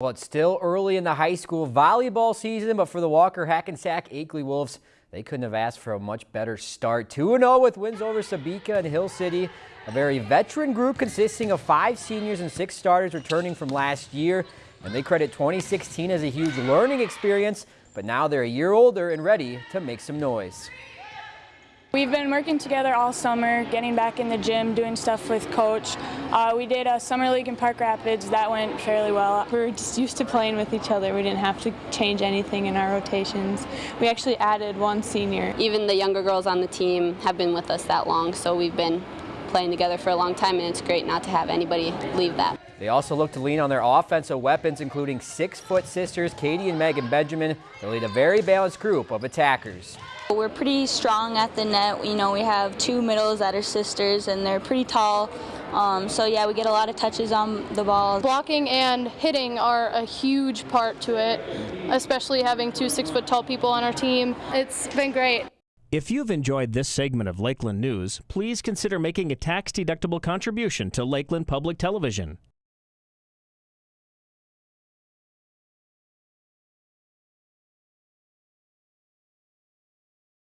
Well, it's still early in the high school volleyball season, but for the Walker Hackensack Akeley Wolves, they couldn't have asked for a much better start. 2-0 with wins over Sebeka and Hill City, a very veteran group consisting of five seniors and six starters returning from last year. And they credit 2016 as a huge learning experience, but now they're a year older and ready to make some noise. We've been working together all summer, getting back in the gym, doing stuff with coach. Uh, we did a summer league in Park Rapids. That went fairly well. We are just used to playing with each other. We didn't have to change anything in our rotations. We actually added one senior. Even the younger girls on the team have been with us that long, so we've been playing together for a long time, and it's great not to have anybody leave that. They also look to lean on their offensive weapons, including six-foot sisters Katie and Megan Benjamin. They lead a very balanced group of attackers. We're pretty strong at the net. You know, we have two middles that are sisters, and they're pretty tall. Um, so yeah, we get a lot of touches on the ball. Blocking and hitting are a huge part to it, especially having two six-foot tall people on our team. It's been great. If you've enjoyed this segment of Lakeland News, please consider making a tax-deductible contribution to Lakeland Public Television.